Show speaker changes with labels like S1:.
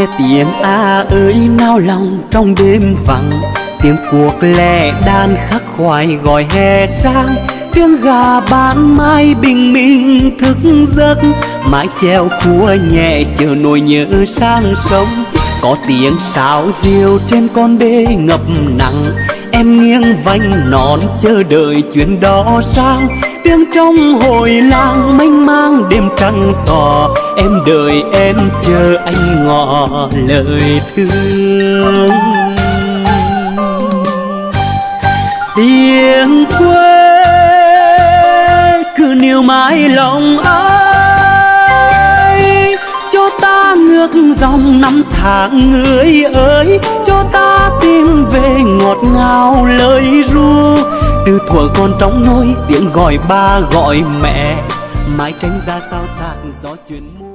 S1: nghe tiếng a ơi, nao lòng trong đêm vắng. Tiếng cuộc lẻ đàn khắc khoải gọi hè sang. Tiếng gà bán mai bình minh thức giấc. Mái treo khua nhẹ chờ nỗi nhớ sang sông. Có tiếng sáo diều trên con đê ngập nặng em nghiêng vành nón chờ đợi chuyến đó sang. Tiếng trong hồi làng mênh mang đêm trăng tỏ em đợi em chờ anh ngỏ lời thương. Tiếng quê cứ níu mãi lòng ai? Cho ta ngược dòng năm tháng người ơi, cho ta về ngọt ngào lời ru. Từ thuở con trong nôi tiếng gọi ba gọi mẹ. Mái tránh ra sao sạc gió chuyện